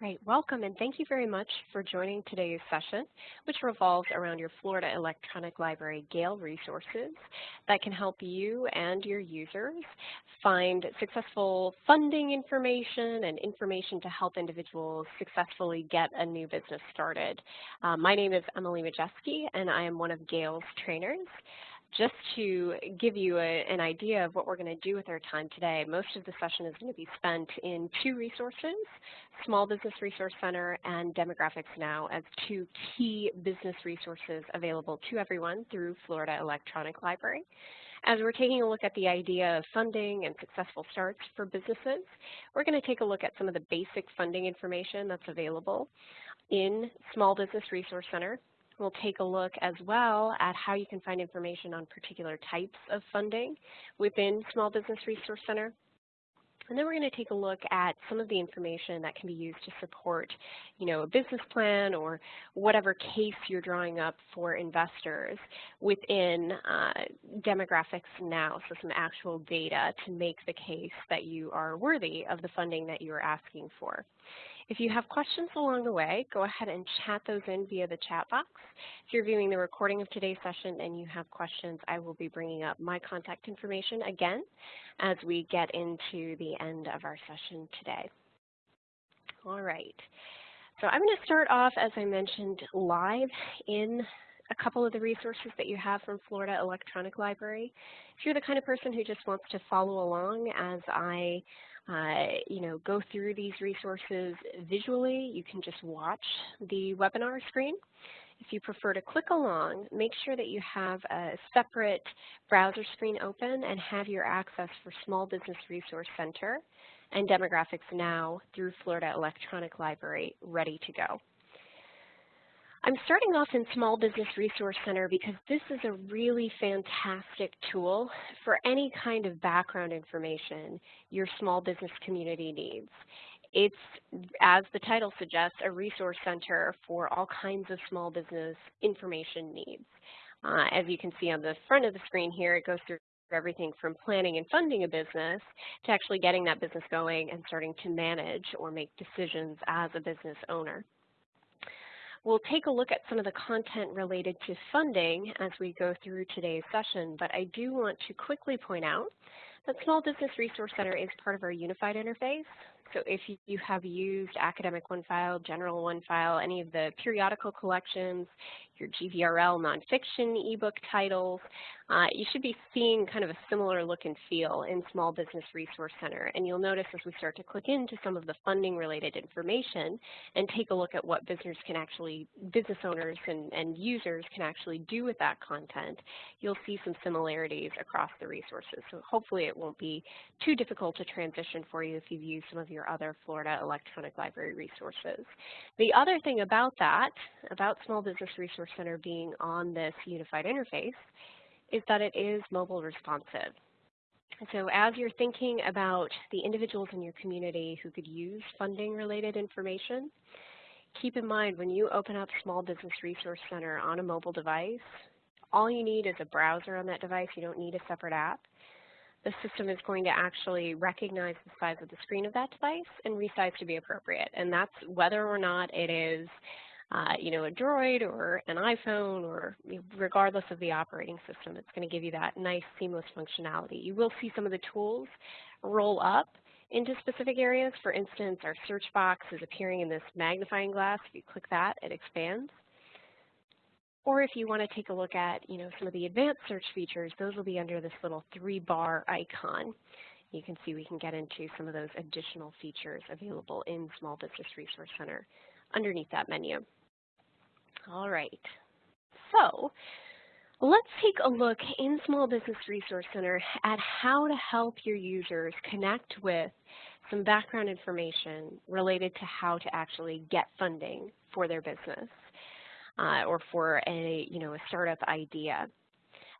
Right, welcome and thank you very much for joining today's session, which revolves around your Florida Electronic Library Gale resources that can help you and your users find successful funding information and information to help individuals successfully get a new business started. Uh, my name is Emily Majeski and I am one of Gale's trainers just to give you a, an idea of what we're going to do with our time today, most of the session is going to be spent in two resources, Small Business Resource Center and Demographics Now as two key business resources available to everyone through Florida Electronic Library. As we're taking a look at the idea of funding and successful starts for businesses, we're going to take a look at some of the basic funding information that's available in Small Business Resource Center We'll take a look as well at how you can find information on particular types of funding within Small Business Resource Center. And then we're going to take a look at some of the information that can be used to support, you know, a business plan or whatever case you're drawing up for investors within uh, demographics now, so some actual data to make the case that you are worthy of the funding that you are asking for. If you have questions along the way, go ahead and chat those in via the chat box. If you're viewing the recording of today's session and you have questions, I will be bringing up my contact information again as we get into the end of our session today. All right. So I'm going to start off, as I mentioned, live in a couple of the resources that you have from Florida Electronic Library. If you're the kind of person who just wants to follow along as I uh, you know, go through these resources visually. You can just watch the webinar screen. If you prefer to click along, make sure that you have a separate browser screen open and have your access for Small Business Resource Center and Demographics Now through Florida Electronic Library ready to go. I'm starting off in Small Business Resource Center because this is a really fantastic tool for any kind of background information your small business community needs. It's, as the title suggests, a resource center for all kinds of small business information needs. Uh, as you can see on the front of the screen here, it goes through everything from planning and funding a business to actually getting that business going and starting to manage or make decisions as a business owner. We'll take a look at some of the content related to funding as we go through today's session, but I do want to quickly point out that Small Business Resource Center is part of our unified interface. So if you have used Academic OneFile, General OneFile, any of the periodical collections, your GVRL nonfiction ebook titles, uh, you should be seeing kind of a similar look and feel in Small Business Resource Center. And you'll notice as we start to click into some of the funding related information and take a look at what business can actually, business owners and, and users can actually do with that content, you'll see some similarities across the resources. So hopefully it won't be too difficult to transition for you if you've used some of your other Florida Electronic Library resources. The other thing about that, about Small Business Resource Center being on this unified interface, is that it is mobile responsive. So as you're thinking about the individuals in your community who could use funding related information, keep in mind when you open up Small Business Resource Center on a mobile device, all you need is a browser on that device. You don't need a separate app. The system is going to actually recognize the size of the screen of that device and resize to be appropriate. And that's whether or not it is uh, you know, a Droid or an iPhone or regardless of the operating system, it's going to give you that nice seamless functionality. You will see some of the tools roll up into specific areas. For instance, our search box is appearing in this magnifying glass. If you click that, it expands. Or if you want to take a look at, you know, some of the advanced search features, those will be under this little three-bar icon. You can see we can get into some of those additional features available in Small Business Resource Center underneath that menu. All right. So let's take a look in Small Business Resource Center at how to help your users connect with some background information related to how to actually get funding for their business uh, or for a, you know, a startup idea.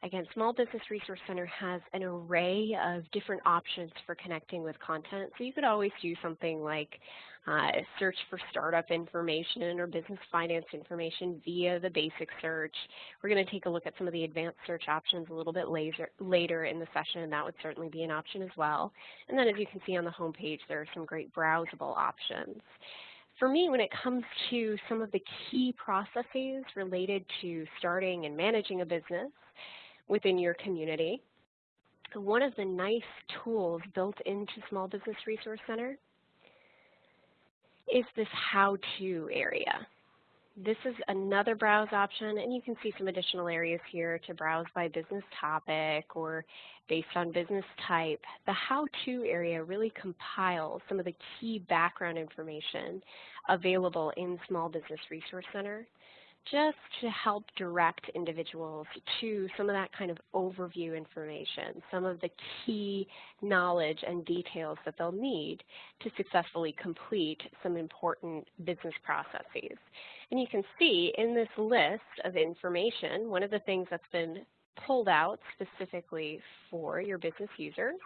Again, Small Business Resource Center has an array of different options for connecting with content. So you could always do something like uh, search for startup information or business finance information via the basic search. We're going to take a look at some of the advanced search options a little bit later, later in the session, and that would certainly be an option as well. And then as you can see on the home page, there are some great browsable options. For me, when it comes to some of the key processes related to starting and managing a business within your community, one of the nice tools built into Small Business Resource Center is this how-to area. This is another browse option, and you can see some additional areas here to browse by business topic or based on business type. The how-to area really compiles some of the key background information available in Small Business Resource Center just to help direct individuals to some of that kind of overview information, some of the key knowledge and details that they'll need to successfully complete some important business processes. And you can see in this list of information, one of the things that's been pulled out specifically for your business users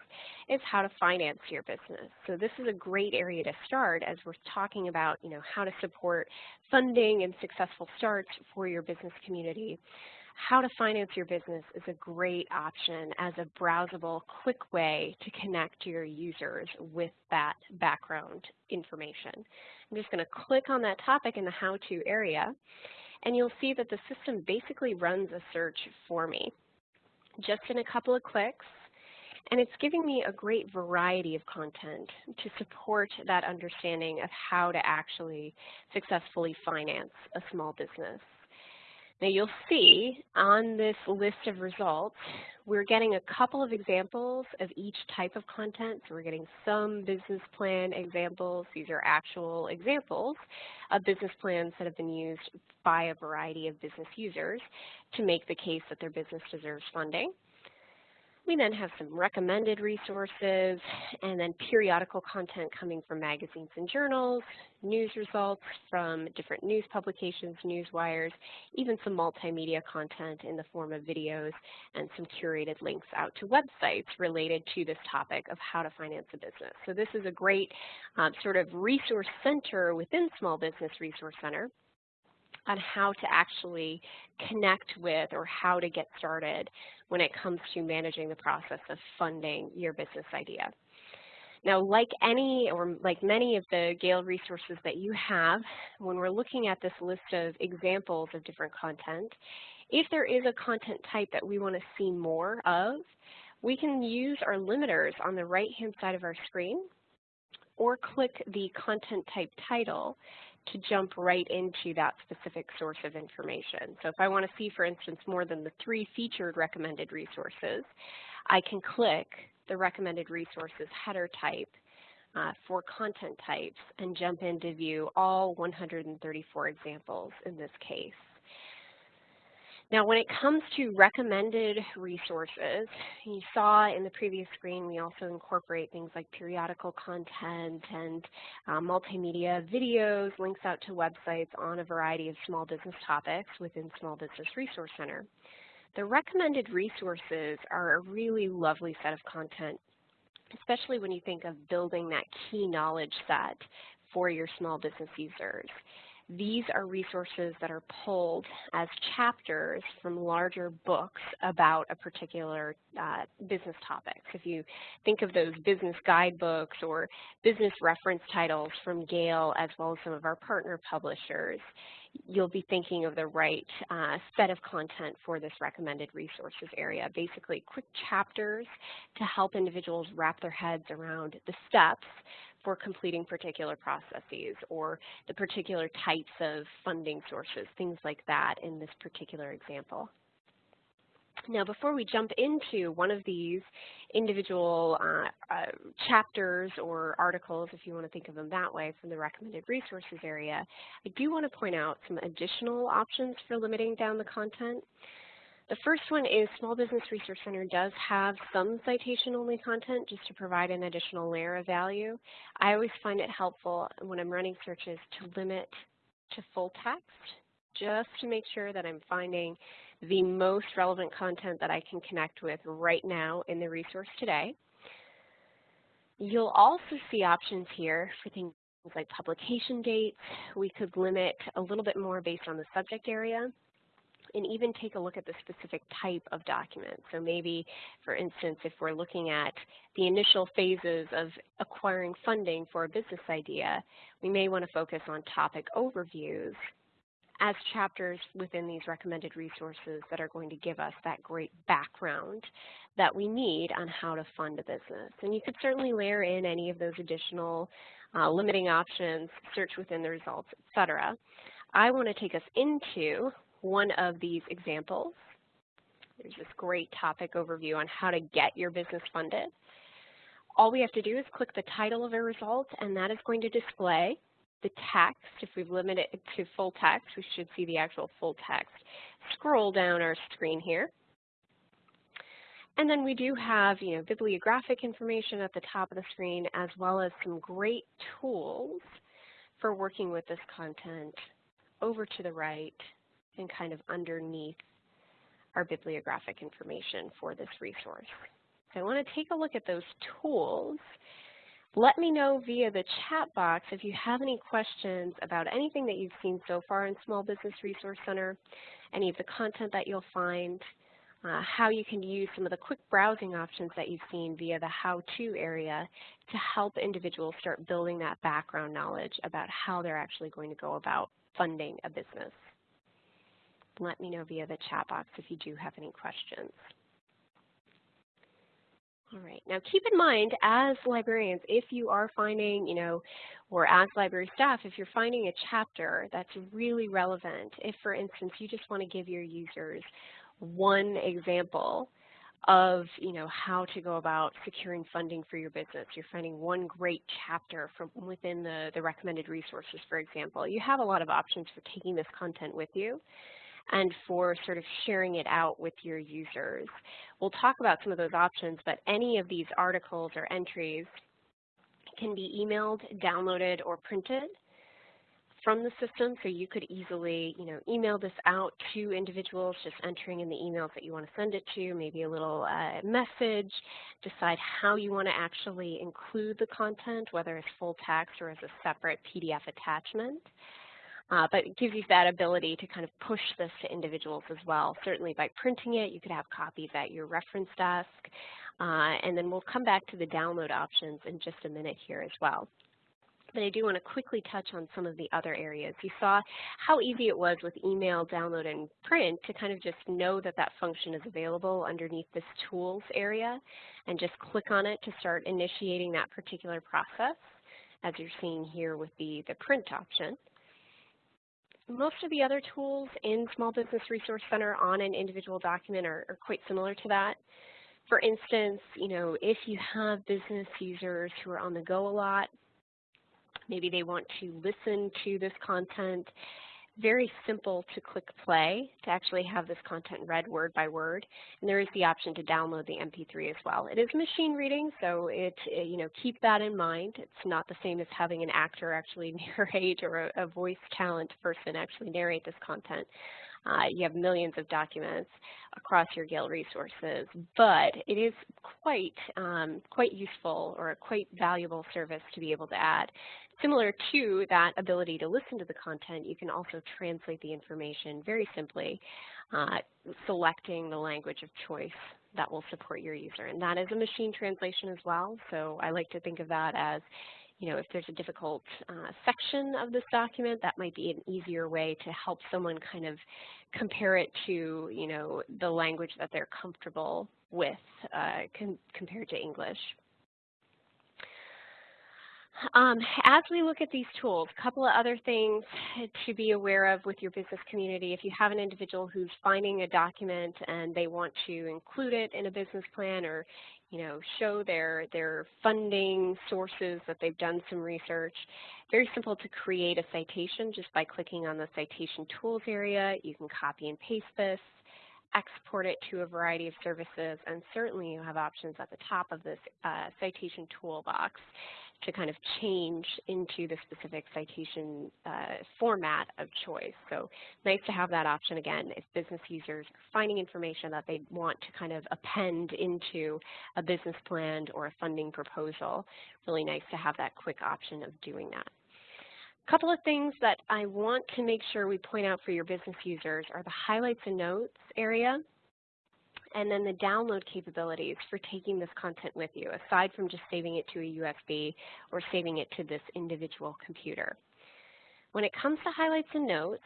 is how to finance your business. So this is a great area to start as we're talking about, you know, how to support funding and successful starts for your business community. How to finance your business is a great option as a browsable, quick way to connect your users with that background information. I'm just going to click on that topic in the how-to area, and you'll see that the system basically runs a search for me just in a couple of clicks. And it's giving me a great variety of content to support that understanding of how to actually successfully finance a small business. Now you'll see on this list of results, we're getting a couple of examples of each type of content. So we're getting some business plan examples. These are actual examples of business plans that have been used by a variety of business users to make the case that their business deserves funding. We then have some recommended resources and then periodical content coming from magazines and journals, news results from different news publications, news wires, even some multimedia content in the form of videos and some curated links out to websites related to this topic of how to finance a business. So this is a great um, sort of resource center within Small Business Resource Center on how to actually connect with or how to get started when it comes to managing the process of funding your business idea. Now, like any or like many of the Gale resources that you have, when we're looking at this list of examples of different content, if there is a content type that we want to see more of, we can use our limiters on the right-hand side of our screen or click the content type title to jump right into that specific source of information. So if I want to see, for instance, more than the three featured recommended resources, I can click the recommended resources header type uh, for content types and jump in to view all 134 examples in this case. Now, when it comes to recommended resources, you saw in the previous screen we also incorporate things like periodical content and uh, multimedia videos, links out to websites on a variety of small business topics within Small Business Resource Center. The recommended resources are a really lovely set of content, especially when you think of building that key knowledge set for your small business users. These are resources that are pulled as chapters from larger books about a particular uh, business topic. So if you think of those business guidebooks or business reference titles from Gale as well as some of our partner publishers, you'll be thinking of the right uh, set of content for this recommended resources area. Basically, quick chapters to help individuals wrap their heads around the steps for completing particular processes or the particular types of funding sources, things like that in this particular example. Now, before we jump into one of these individual uh, uh, chapters or articles, if you want to think of them that way, from the recommended resources area, I do want to point out some additional options for limiting down the content. The first one is Small Business Resource Center does have some citation-only content just to provide an additional layer of value. I always find it helpful when I'm running searches to limit to full text just to make sure that I'm finding the most relevant content that I can connect with right now in the resource today. You'll also see options here for things like publication dates. We could limit a little bit more based on the subject area and even take a look at the specific type of document. So maybe, for instance, if we're looking at the initial phases of acquiring funding for a business idea, we may want to focus on topic overviews as chapters within these recommended resources that are going to give us that great background that we need on how to fund a business. And you could certainly layer in any of those additional uh, limiting options, search within the results, etc. I want to take us into one of these examples. There's this great topic overview on how to get your business funded. All we have to do is click the title of a result, and that is going to display the text. If we've limited it to full text, we should see the actual full text. Scroll down our screen here. And then we do have, you know, bibliographic information at the top of the screen, as well as some great tools for working with this content over to the right and kind of underneath our bibliographic information for this resource. So I want to take a look at those tools. Let me know via the chat box if you have any questions about anything that you've seen so far in Small Business Resource Center, any of the content that you'll find, uh, how you can use some of the quick browsing options that you've seen via the how-to area to help individuals start building that background knowledge about how they're actually going to go about funding a business. Let me know via the chat box if you do have any questions. All right, now keep in mind as librarians, if you are finding, you know, or as library staff, if you're finding a chapter that's really relevant, if for instance you just want to give your users one example of you know how to go about securing funding for your business. You're finding one great chapter from within the, the recommended resources, for example. You have a lot of options for taking this content with you and for sort of sharing it out with your users. We'll talk about some of those options, but any of these articles or entries can be emailed, downloaded, or printed from the system, so you could easily, you know, email this out to individuals, just entering in the emails that you want to send it to, maybe a little uh, message, decide how you want to actually include the content, whether it's full text or as a separate PDF attachment. Uh, but it gives you that ability to kind of push this to individuals as well. Certainly by printing it, you could have copies at your reference desk. Uh, and then we'll come back to the download options in just a minute here as well but I do want to quickly touch on some of the other areas. You saw how easy it was with email, download, and print to kind of just know that that function is available underneath this tools area and just click on it to start initiating that particular process as you're seeing here with the, the print option. Most of the other tools in Small Business Resource Center on an individual document are, are quite similar to that. For instance, you know, if you have business users who are on the go a lot, maybe they want to listen to this content. Very simple to click play to actually have this content read word by word. And there is the option to download the MP3 as well. It is machine reading, so it, you know, keep that in mind. It's not the same as having an actor actually narrate or a, a voice talent person actually narrate this content. Uh, you have millions of documents across your Gale resources, but it is quite, um, quite useful or a quite valuable service to be able to add. Similar to that ability to listen to the content, you can also translate the information very simply, uh, selecting the language of choice that will support your user. And that is a machine translation as well, so I like to think of that as you know, if there's a difficult uh, section of this document, that might be an easier way to help someone kind of compare it to, you know, the language that they're comfortable with uh, compared to English. Um, as we look at these tools, a couple of other things to be aware of with your business community. If you have an individual who's finding a document and they want to include it in a business plan or you know, show their, their funding sources that they've done some research. Very simple to create a citation just by clicking on the citation tools area. You can copy and paste this, export it to a variety of services, and certainly you have options at the top of this uh, citation toolbox to kind of change into the specific citation uh, format of choice. So nice to have that option again if business users are finding information that they want to kind of append into a business plan or a funding proposal. Really nice to have that quick option of doing that. A couple of things that I want to make sure we point out for your business users are the highlights and notes area and then the download capabilities for taking this content with you, aside from just saving it to a USB or saving it to this individual computer. When it comes to highlights and notes,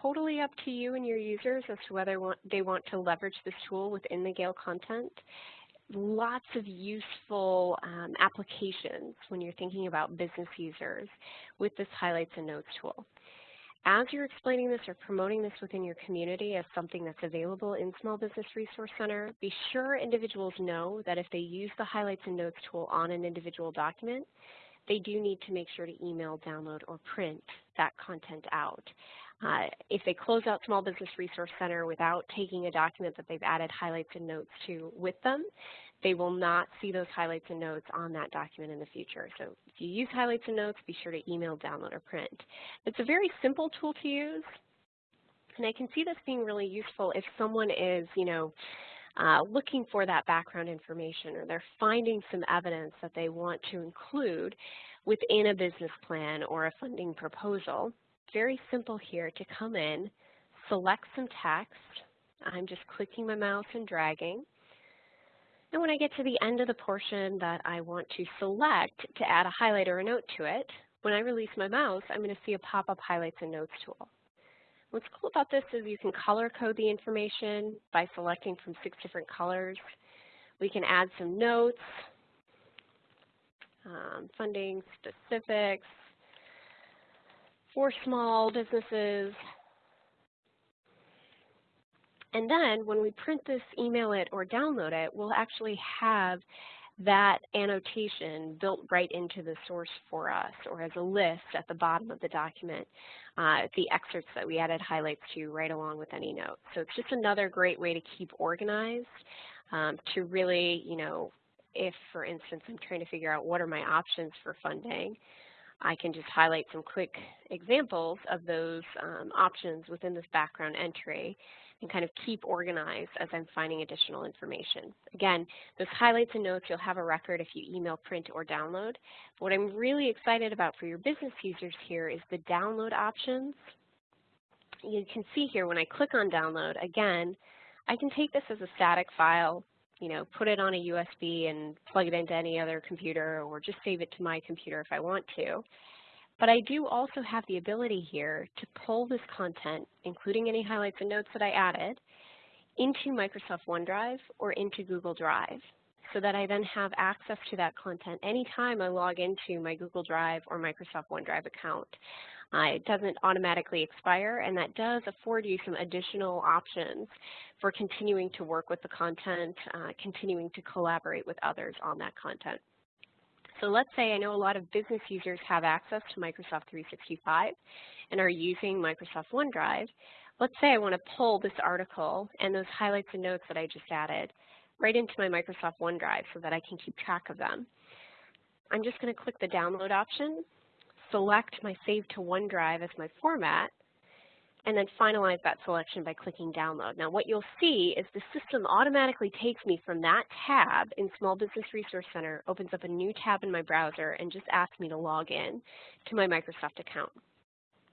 totally up to you and your users as to whether they want to leverage this tool within the Gale content. Lots of useful um, applications when you're thinking about business users with this highlights and notes tool. As you're explaining this or promoting this within your community as something that's available in Small Business Resource Center, be sure individuals know that if they use the highlights and notes tool on an individual document, they do need to make sure to email, download, or print that content out. Uh, if they close out Small Business Resource Center without taking a document that they've added highlights and notes to with them, they will not see those highlights and notes on that document in the future. So if you use highlights and notes, be sure to email, download, or print. It's a very simple tool to use, and I can see this being really useful if someone is, you know, uh, looking for that background information or they're finding some evidence that they want to include within a business plan or a funding proposal. Very simple here to come in, select some text. I'm just clicking my mouse and dragging. And when I get to the end of the portion that I want to select to add a highlight or a note to it, when I release my mouse, I'm going to see a pop-up highlights and notes tool. What's cool about this is you can color code the information by selecting from six different colors. We can add some notes, um, funding specifics for small businesses, and then when we print this, email it, or download it, we'll actually have that annotation built right into the source for us or as a list at the bottom of the document, uh, the excerpts that we added highlights to right along with any notes. So it's just another great way to keep organized, um, to really, you know, if, for instance, I'm trying to figure out what are my options for funding, I can just highlight some quick examples of those um, options within this background entry and kind of keep organized as I'm finding additional information. Again, those highlights and notes, you'll have a record if you email, print, or download. But what I'm really excited about for your business users here is the download options. You can see here when I click on download, again, I can take this as a static file, you know, put it on a USB and plug it into any other computer or just save it to my computer if I want to. But I do also have the ability here to pull this content, including any highlights and notes that I added, into Microsoft OneDrive or into Google Drive so that I then have access to that content anytime I log into my Google Drive or Microsoft OneDrive account. Uh, it doesn't automatically expire, and that does afford you some additional options for continuing to work with the content, uh, continuing to collaborate with others on that content. So let's say I know a lot of business users have access to Microsoft 365 and are using Microsoft OneDrive. Let's say I want to pull this article and those highlights and notes that I just added right into my Microsoft OneDrive so that I can keep track of them. I'm just going to click the download option, select my save to OneDrive as my format, and then finalize that selection by clicking download. Now what you'll see is the system automatically takes me from that tab in Small Business Resource Center, opens up a new tab in my browser, and just asks me to log in to my Microsoft account.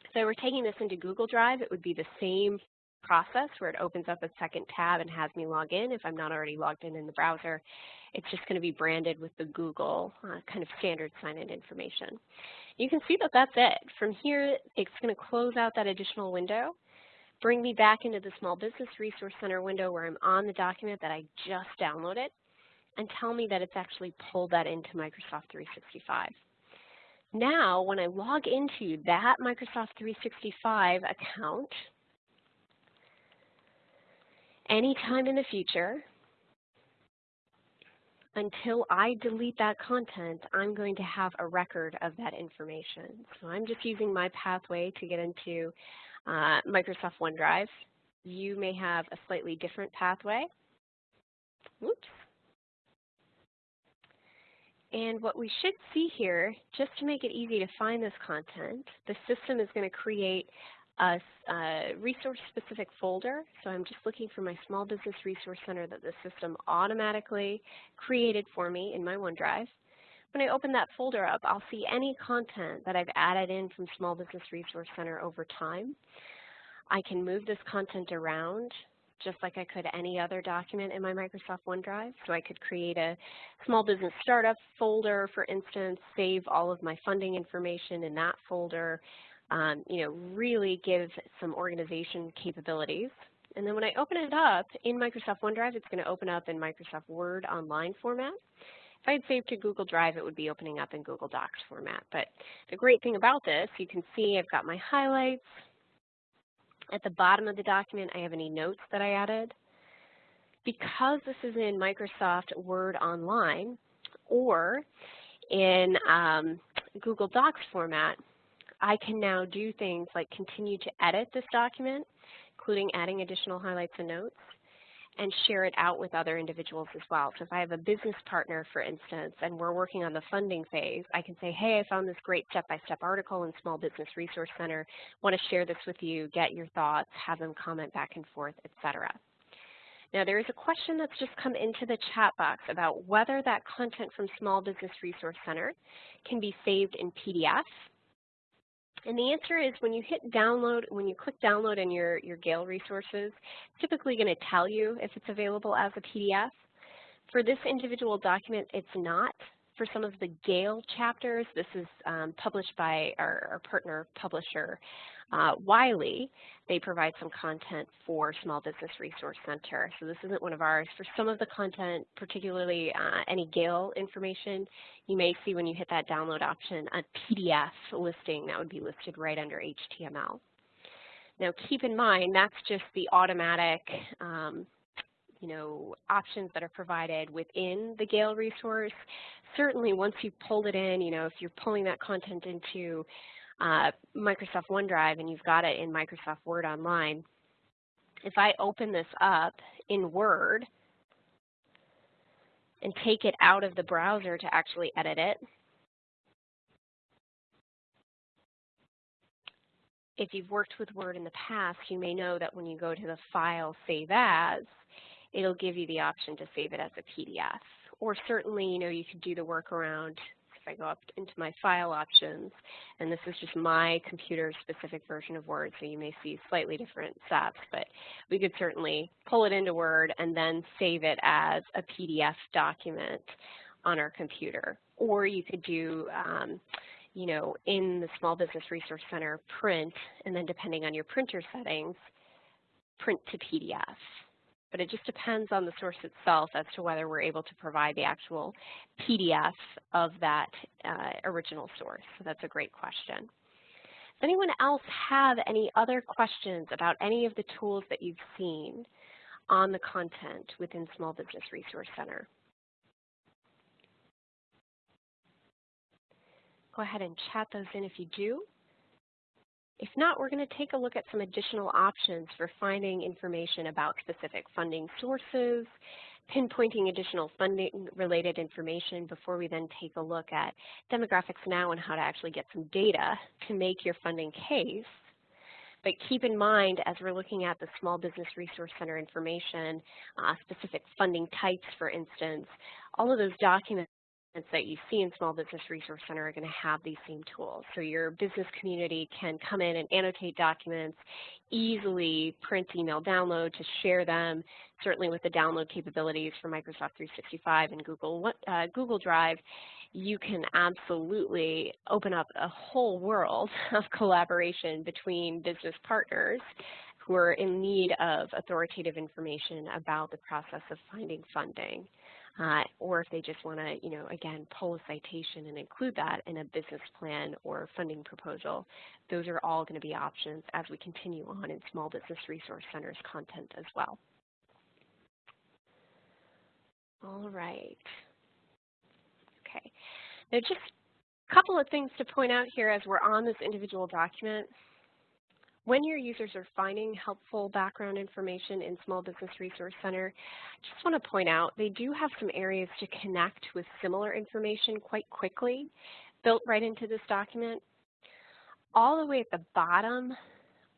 If I were taking this into Google Drive, it would be the same process where it opens up a second tab and has me log in if I'm not already logged in in the browser. It's just going to be branded with the Google uh, kind of standard sign-in information. You can see that that's it. From here, it's going to close out that additional window, bring me back into the Small Business Resource Center window where I'm on the document that I just downloaded, and tell me that it's actually pulled that into Microsoft 365. Now, when I log into that Microsoft 365 account, anytime in the future, until I delete that content, I'm going to have a record of that information. So I'm just using my pathway to get into uh, Microsoft OneDrive. You may have a slightly different pathway. Whoops. And what we should see here, just to make it easy to find this content, the system is going to create a, a resource-specific folder. So I'm just looking for my Small Business Resource Center that the system automatically created for me in my OneDrive. when I open that folder up, I'll see any content that I've added in from Small Business Resource Center over time. I can move this content around just like I could any other document in my Microsoft OneDrive. So I could create a small business startup folder, for instance, save all of my funding information in that folder, um, you know, really give some organization capabilities. And then when I open it up in Microsoft OneDrive, it's going to open up in Microsoft Word online format. If I had saved to Google Drive, it would be opening up in Google Docs format. But the great thing about this, you can see I've got my highlights, at the bottom of the document, I have any notes that I added. Because this is in Microsoft Word Online or in um, Google Docs format, I can now do things like continue to edit this document, including adding additional highlights and notes, and share it out with other individuals as well. So if I have a business partner, for instance, and we're working on the funding phase, I can say, hey, I found this great step-by-step -step article in Small Business Resource Center, want to share this with you, get your thoughts, have them comment back and forth, etc. Now there is a question that's just come into the chat box about whether that content from Small Business Resource Center can be saved in PDF and the answer is when you hit download, when you click download in your, your Gale resources, it's typically going to tell you if it's available as a PDF. For this individual document, it's not. For some of the Gale chapters, this is um, published by our, our partner publisher, uh, Wiley, they provide some content for Small Business Resource Center. So this isn't one of ours. For some of the content, particularly uh, any Gale information, you may see when you hit that download option a PDF listing that would be listed right under HTML. Now keep in mind that's just the automatic um, you know, options that are provided within the Gale resource. Certainly once you pulled it in, you know, if you're pulling that content into uh, Microsoft OneDrive and you've got it in Microsoft Word Online, if I open this up in Word and take it out of the browser to actually edit it, if you've worked with Word in the past, you may know that when you go to the File Save As, it'll give you the option to save it as a PDF. Or certainly, you know, you could do the workaround I go up into my file options, and this is just my computer-specific version of Word, so you may see slightly different steps, but we could certainly pull it into Word and then save it as a PDF document on our computer. Or you could do, um, you know, in the Small Business Resource Center, print, and then depending on your printer settings, print to PDF but it just depends on the source itself as to whether we're able to provide the actual PDF of that uh, original source. So that's a great question. Does anyone else have any other questions about any of the tools that you've seen on the content within Small Business Resource Center? Go ahead and chat those in if you do. If not, we're going to take a look at some additional options for finding information about specific funding sources, pinpointing additional funding related information before we then take a look at demographics now and how to actually get some data to make your funding case. But keep in mind, as we're looking at the Small Business Resource Center information, uh, specific funding types, for instance, all of those documents that you see in Small Business Resource Center are going to have these same tools. So your business community can come in and annotate documents, easily print, email, download to share them, certainly with the download capabilities for Microsoft 365 and Google, uh, Google Drive, you can absolutely open up a whole world of collaboration between business partners who are in need of authoritative information about the process of finding funding uh, or if they just want to, you know, again, pull a citation and include that in a business plan or funding proposal. Those are all going to be options as we continue on in Small Business Resource Center's content as well. All right. Okay. Now just a couple of things to point out here as we're on this individual document. When your users are finding helpful background information in Small Business Resource Center, I just want to point out they do have some areas to connect with similar information quite quickly built right into this document. All the way at the bottom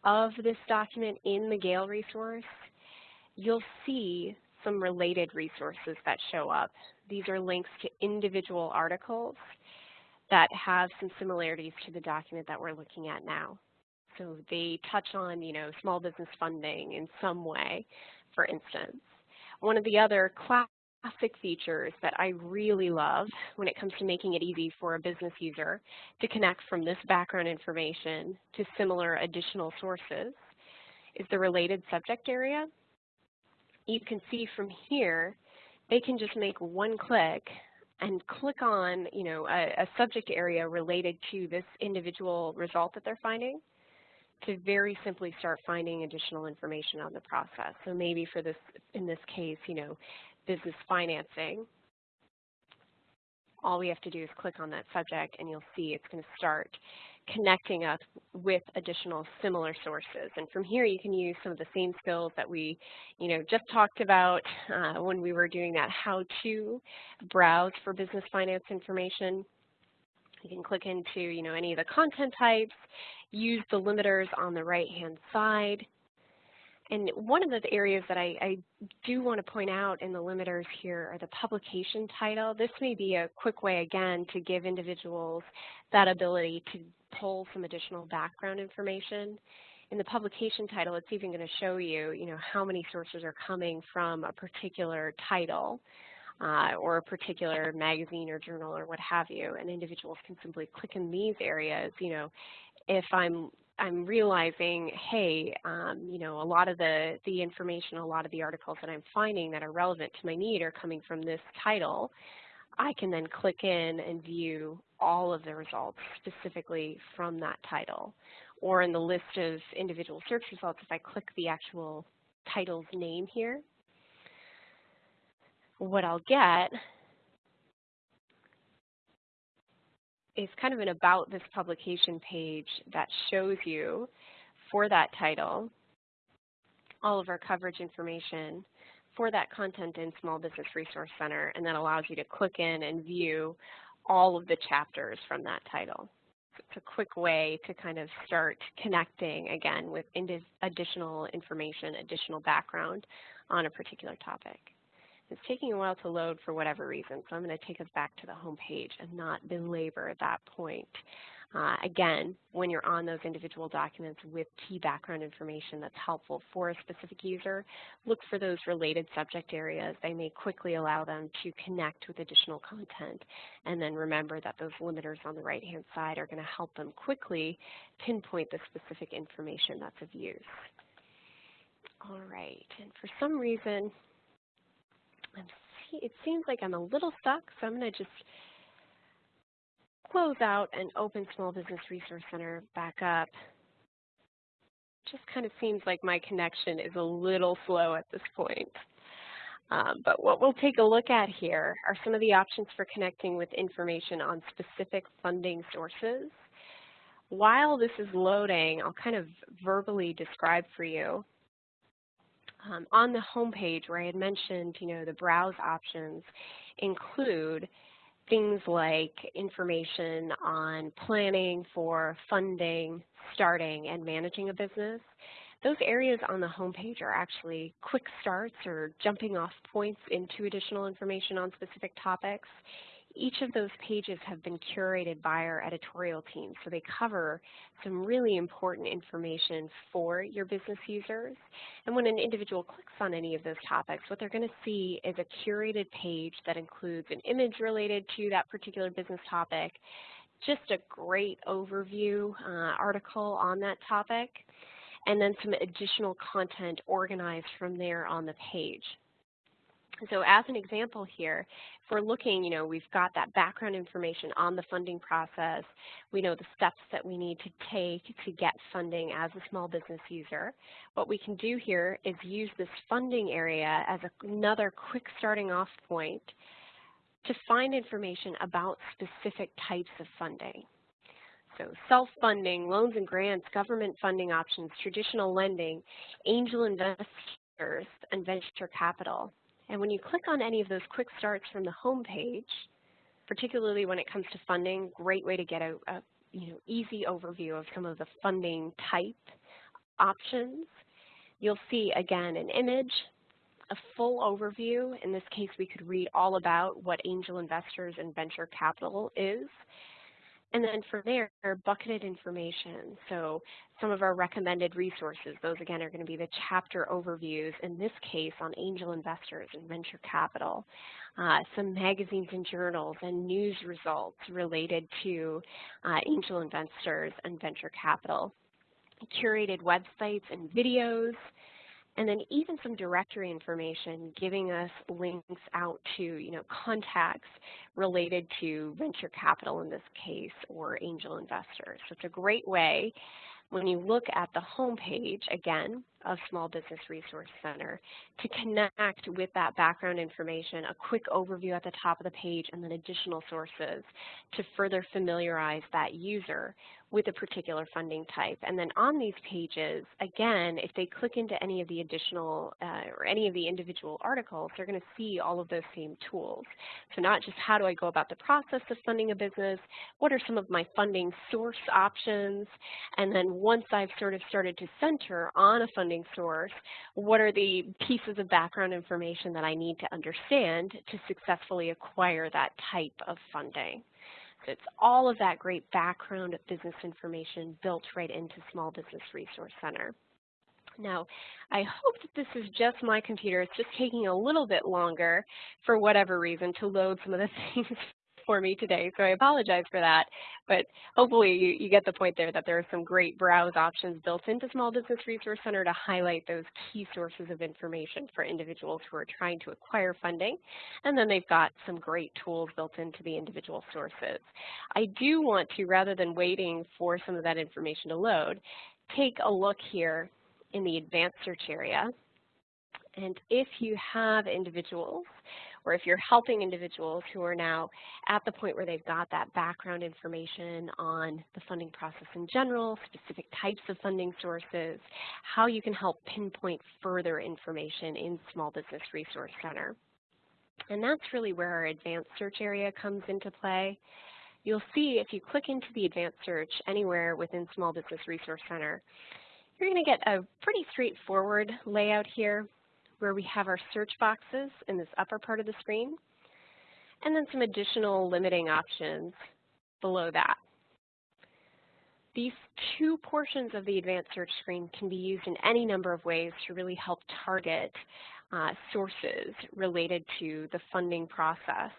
of this document in the Gale resource, you'll see some related resources that show up These are links to individual articles that have some similarities to the document that we're looking at now. So they touch on, you know, small business funding in some way, for instance. One of the other classic features that I really love when it comes to making it easy for a business user to connect from this background information to similar additional sources is the related subject area. You can see from here, they can just make one click and click on you know, a, a subject area related to this individual result that they're finding to very simply start finding additional information on the process. So maybe for this, in this case, you know, business financing, all we have to do is click on that subject and you'll see it's going to start connecting us with additional similar sources. And from here, you can use some of the same skills that we, you know, just talked about uh, when we were doing that how to browse for business finance information. You can click into, you know, any of the content types, use the limiters on the right-hand side. And one of the areas that I, I, do want to point out in the limiters here are the publication title. This may be a quick way, again, to give individuals that ability to pull some additional background information. In the publication title, it's even going to show you, you know, how many sources are coming from a particular title uh, or a particular magazine or journal or what have you. And individuals can simply click in these areas, you know, if I'm I'm realizing, hey, um, you know, a lot of the, the information, a lot of the articles that I'm finding that are relevant to my need are coming from this title. I can then click in and view all of the results specifically from that title. Or in the list of individual search results, if I click the actual title's name here, what I'll get is kind of an about this publication page that shows you for that title all of our coverage information for that content in Small Business Resource Center, and that allows you to click in and view all of the chapters from that title. It's a quick way to kind of start connecting, again, with additional information, additional background on a particular topic. It's taking a while to load for whatever reason, so I'm going to take us back to the home page and not belabor that point. Uh, again, when you're on those individual documents with key background information that's helpful for a specific user, look for those related subject areas. They may quickly allow them to connect with additional content. And then remember that those limiters on the right-hand side are going to help them quickly pinpoint the specific information that's of use. All right, and for some reason, it seems like I'm a little stuck, so I'm going to just close out and open Small Business Resource Center back up. Just kind of seems like my connection is a little slow at this point. Um, but what we'll take a look at here are some of the options for connecting with information on specific funding sources. While this is loading, I'll kind of verbally describe for you. Um, on the home page where I had mentioned, you know, the browse options include things like information on planning for funding, starting, and managing a business. Those areas on the homepage are actually quick starts or jumping off points into additional information on specific topics. Each of those pages have been curated by our editorial team, so they cover some really important information for your business users. And when an individual clicks on any of those topics, what they're going to see is a curated page that includes an image related to that particular business topic, just a great overview uh, article on that topic, and then some additional content organized from there on the page. So as an example here, if we're looking, you know, we've got that background information on the funding process. We know the steps that we need to take to get funding as a small business user. What we can do here is use this funding area as another quick starting off point to find information about specific types of funding. So self-funding, loans and grants, government funding options, traditional lending, angel investors, and venture capital. And when you click on any of those quick starts from the home page, particularly when it comes to funding, great way to get a, a you know, easy overview of some of the funding type options. You'll see, again, an image, a full overview. In this case, we could read all about what angel investors and venture capital is. And then from there, bucketed information. So some of our recommended resources, those again are going to be the chapter overviews, in this case on angel investors and venture capital. Uh, some magazines and journals and news results related to uh, angel investors and venture capital. Curated websites and videos, and then even some directory information giving us links out to you know contacts related to venture capital in this case or angel investors. So it's a great way when you look at the home page, again, of Small Business Resource Center, to connect with that background information, a quick overview at the top of the page, and then additional sources to further familiarize that user with a particular funding type. And then on these pages, again, if they click into any of the additional uh, or any of the individual articles, they're going to see all of those same tools. So not just how do I go about the process of funding a business, what are some of my funding source options, and then once I've sort of started to center on a funding source, what are the pieces of background information that I need to understand to successfully acquire that type of funding. So it's all of that great background of business information built right into Small Business Resource Center. Now, I hope that this is just my computer. It's just taking a little bit longer for whatever reason to load some of the things for me today, so I apologize for that. But hopefully you, you get the point there that there are some great browse options built into Small Business Resource Center to highlight those key sources of information for individuals who are trying to acquire funding. And then they've got some great tools built into the individual sources. I do want to, rather than waiting for some of that information to load, take a look here in the advanced search area. And if you have individuals or if you're helping individuals who are now at the point where they've got that background information on the funding process in general, specific types of funding sources, how you can help pinpoint further information in Small Business Resource Center. And that's really where our advanced search area comes into play. You'll see if you click into the advanced search anywhere within Small Business Resource Center, you're going to get a pretty straightforward layout here where we have our search boxes in this upper part of the screen, and then some additional limiting options below that. These two portions of the advanced search screen can be used in any number of ways to really help target uh, sources related to the funding process.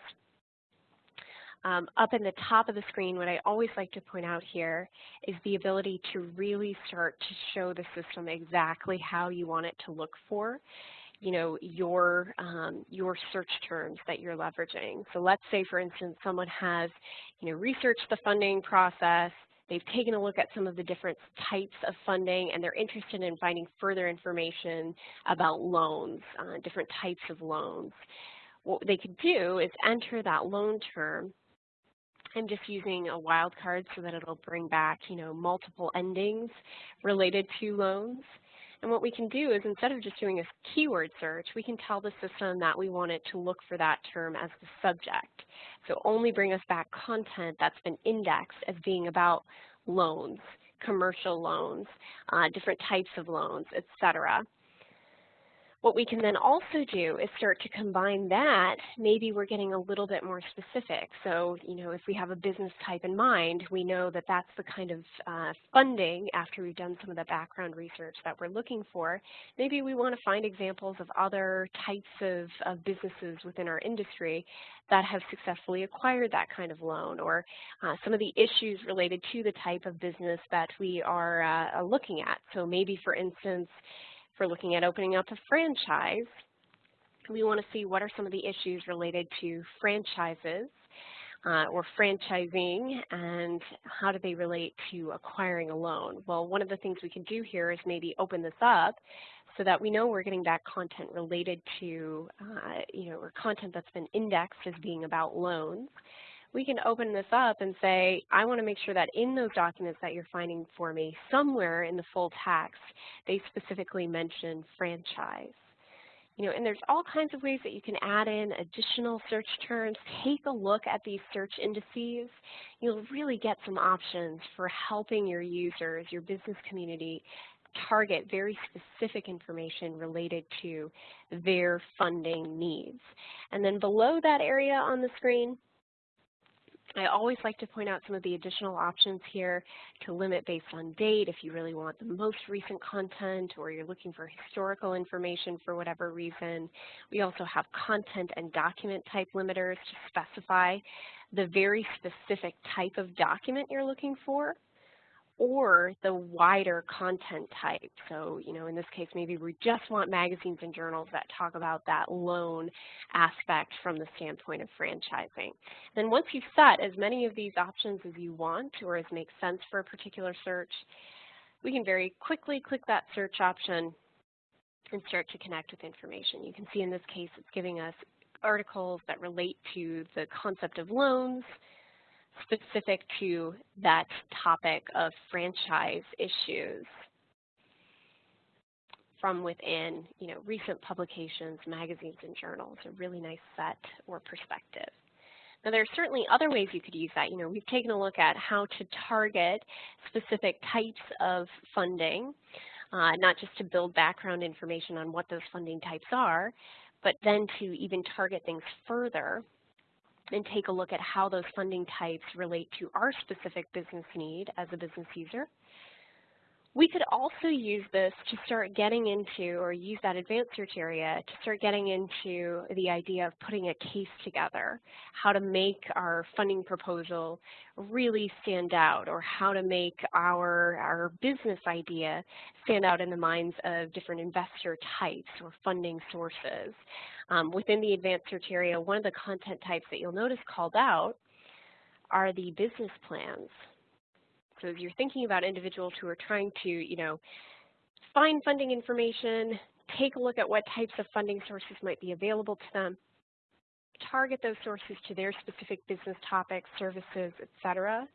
Um, up in the top of the screen, what I always like to point out here is the ability to really start to show the system exactly how you want it to look for you know, your, um, your search terms that you're leveraging. So let's say, for instance, someone has, you know, researched the funding process, they've taken a look at some of the different types of funding, and they're interested in finding further information about loans, uh, different types of loans. What they could do is enter that loan term I'm just using a wildcard so that it'll bring back, you know, multiple endings related to loans. And what we can do is instead of just doing a keyword search, we can tell the system that we want it to look for that term as the subject. So only bring us back content that's been indexed as being about loans, commercial loans, uh, different types of loans, et cetera. What we can then also do is start to combine that. Maybe we're getting a little bit more specific. So, you know, if we have a business type in mind, we know that that's the kind of uh, funding after we've done some of the background research that we're looking for. Maybe we want to find examples of other types of, of businesses within our industry that have successfully acquired that kind of loan or uh, some of the issues related to the type of business that we are uh, looking at. So maybe, for instance, we're looking at opening up a franchise, we want to see what are some of the issues related to franchises uh, or franchising and how do they relate to acquiring a loan. Well, one of the things we can do here is maybe open this up so that we know we're getting back content related to, uh, you know, or content that's been indexed as being about loans we can open this up and say, I want to make sure that in those documents that you're finding for me, somewhere in the full text, they specifically mention franchise. You know, and there's all kinds of ways that you can add in additional search terms. Take a look at these search indices. You'll really get some options for helping your users, your business community, target very specific information related to their funding needs. And then below that area on the screen, I always like to point out some of the additional options here to limit based on date if you really want the most recent content or you're looking for historical information for whatever reason. We also have content and document type limiters to specify the very specific type of document you're looking for or the wider content type. So, you know, in this case, maybe we just want magazines and journals that talk about that loan aspect from the standpoint of franchising. Then once you've set as many of these options as you want or as makes sense for a particular search, we can very quickly click that search option and start to connect with information. You can see in this case it's giving us articles that relate to the concept of loans, specific to that topic of franchise issues from within, you know, recent publications, magazines, and journals, a really nice set or perspective. Now there are certainly other ways you could use that. You know, we've taken a look at how to target specific types of funding, uh, not just to build background information on what those funding types are, but then to even target things further and take a look at how those funding types relate to our specific business need as a business user. We could also use this to start getting into, or use that advanced search area to start getting into the idea of putting a case together, how to make our funding proposal really stand out, or how to make our, our business idea stand out in the minds of different investor types or funding sources. Um, within the advanced search area, one of the content types that you'll notice called out are the business plans. So as you're thinking about individuals who are trying to, you know, find funding information, take a look at what types of funding sources might be available to them, target those sources to their specific business topics, services, etc.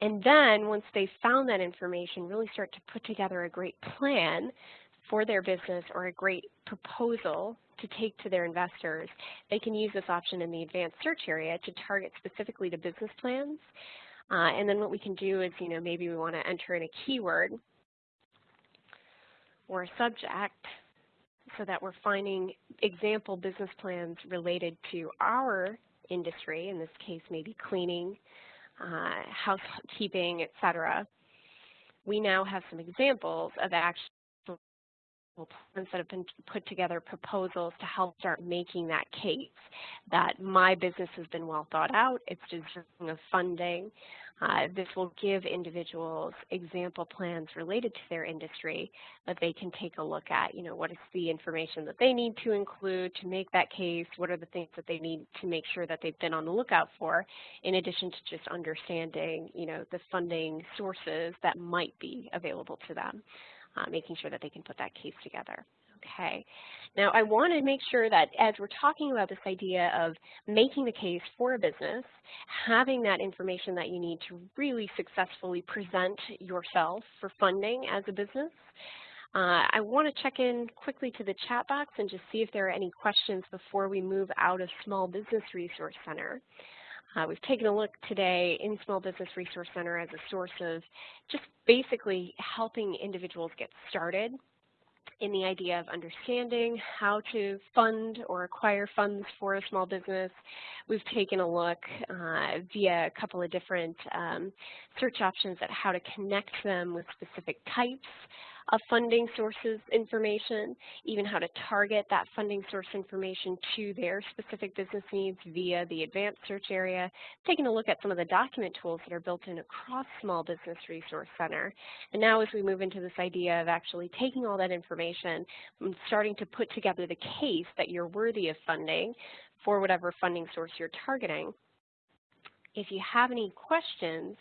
And then once they've found that information, really start to put together a great plan for their business or a great proposal to take to their investors, they can use this option in the advanced search area to target specifically to business plans. Uh, and then what we can do is, you know, maybe we want to enter in a keyword or a subject so that we're finding example business plans related to our industry, in this case maybe cleaning, uh, housekeeping, etc. We now have some examples of plans that have been put together proposals to help start making that case that my business has been well thought out, it's deserving of funding. Uh, this will give individuals example plans related to their industry that they can take a look at. You know, what is the information that they need to include to make that case? What are the things that they need to make sure that they've been on the lookout for, in addition to just understanding, you know, the funding sources that might be available to them uh, making sure that they can put that case together. Okay. Now I want to make sure that as we're talking about this idea of making the case for a business, having that information that you need to really successfully present yourself for funding as a business, uh, I want to check in quickly to the chat box and just see if there are any questions before we move out of Small Business Resource Center. Uh, we've taken a look today in Small Business Resource Center as a source of just basically helping individuals get started in the idea of understanding how to fund or acquire funds for a small business. We've taken a look uh, via a couple of different um, search options at how to connect them with specific types of funding sources information, even how to target that funding source information to their specific business needs via the advanced search area, taking a look at some of the document tools that are built in across Small Business Resource Center. And now as we move into this idea of actually taking all that information and starting to put together the case that you're worthy of funding for whatever funding source you're targeting, if you have any questions,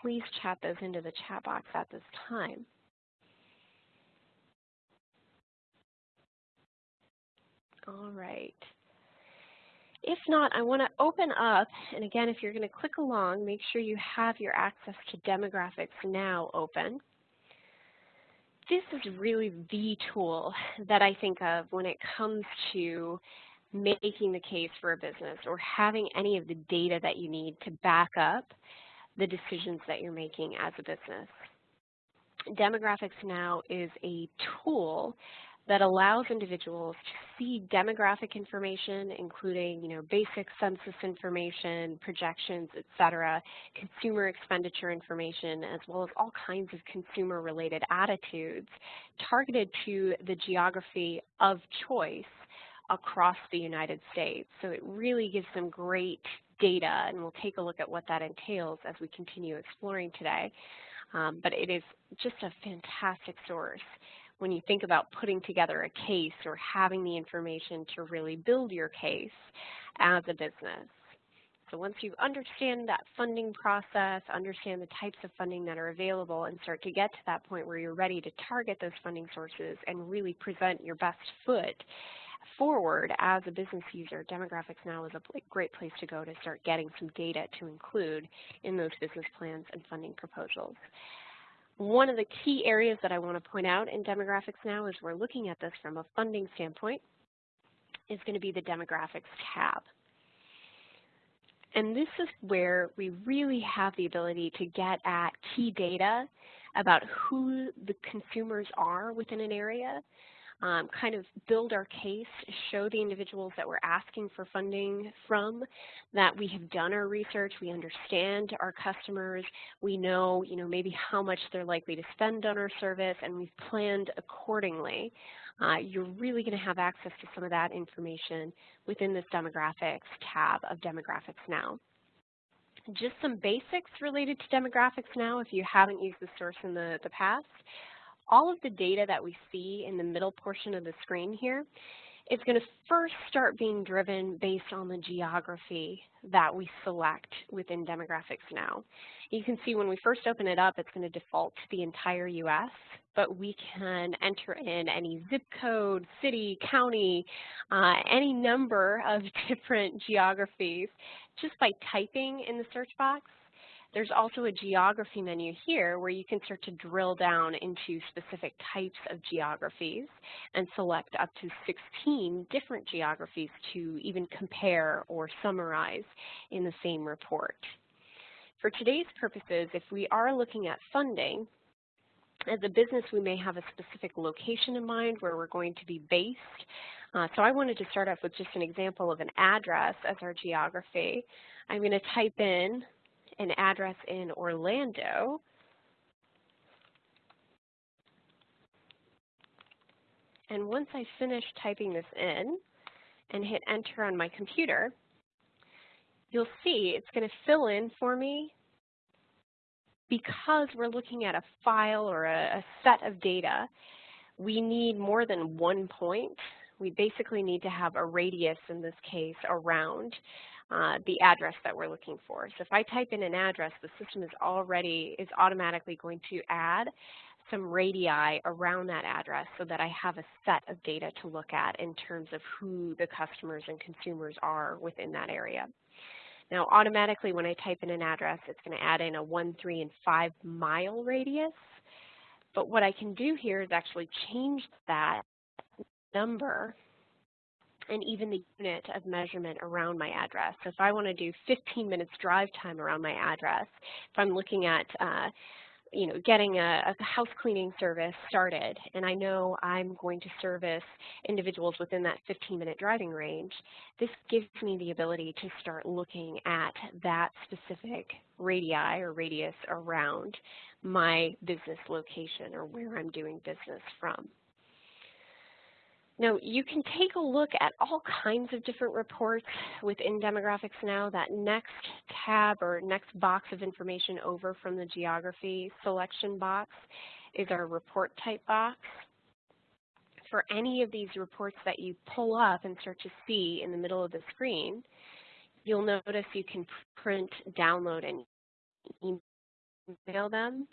please chat those into the chat box at this time. All right. If not, I want to open up, and again, if you're going to click along, make sure you have your access to demographics now open. This is really the tool that I think of when it comes to making the case for a business or having any of the data that you need to back up the decisions that you're making as a business. Demographics Now is a tool that allows individuals to see demographic information, including you know, basic census information, projections, et cetera, consumer expenditure information, as well as all kinds of consumer-related attitudes targeted to the geography of choice across the United States. So it really gives them great data, and we'll take a look at what that entails as we continue exploring today. Um, but it is just a fantastic source when you think about putting together a case or having the information to really build your case as a business. So once you understand that funding process, understand the types of funding that are available, and start to get to that point where you're ready to target those funding sources and really present your best foot forward as a business user, Demographics Now is a great place to go to start getting some data to include in those business plans and funding proposals. One of the key areas that I want to point out in Demographics Now as we're looking at this from a funding standpoint is going to be the Demographics tab. And this is where we really have the ability to get at key data about who the consumers are within an area, um, kind of build our case, show the individuals that we're asking for funding from that we have done our research, we understand our customers, we know, you know, maybe how much they're likely to spend on our service, and we've planned accordingly. Uh, you're really going to have access to some of that information within this demographics tab of Demographics Now just some basics related to demographics now if you haven't used the source in the, the past all of the data that we see in the middle portion of the screen here is going to first start being driven based on the geography that we select within Demographics Now. You can see when we first open it up, it's going to default to the entire U.S., but we can enter in any zip code, city, county, uh, any number of different geographies just by typing in the search box there's also a geography menu here where you can start to drill down into specific types of geographies and select up to 16 different geographies to even compare or summarize in the same report. For today's purposes, if we are looking at funding, as a business, we may have a specific location in mind where we're going to be based. Uh, so I wanted to start off with just an example of an address as our geography. I'm going to type in an address in Orlando, and once I finish typing this in and hit enter on my computer, you'll see it's going to fill in for me because we're looking at a file or a, a, set of data, we need more than one point. We basically need to have a radius, in this case, around uh, the address that we're looking for. So if I type in an address, the system is already, is automatically going to add some radii around that address so that I have a set of data to look at in terms of who the customers and consumers are within that area. Now automatically when I type in an address, it's going to add in a 1, 3, and 5 mile radius. But what I can do here is actually change that number and even the unit of measurement around my address. So if I want to do 15 minutes drive time around my address, if I'm looking at uh, you know, getting a, a, house cleaning service started, and I know I'm going to service individuals within that 15-minute driving range, this gives me the ability to start looking at that specific radii or radius around my business location or where I'm doing business from. Now, you can take a look at all kinds of different reports within Demographics Now. That next tab or next box of information over from the geography selection box is our report type box. For any of these reports that you pull up and start to see in the middle of the screen, you'll notice you can print, download, and email them.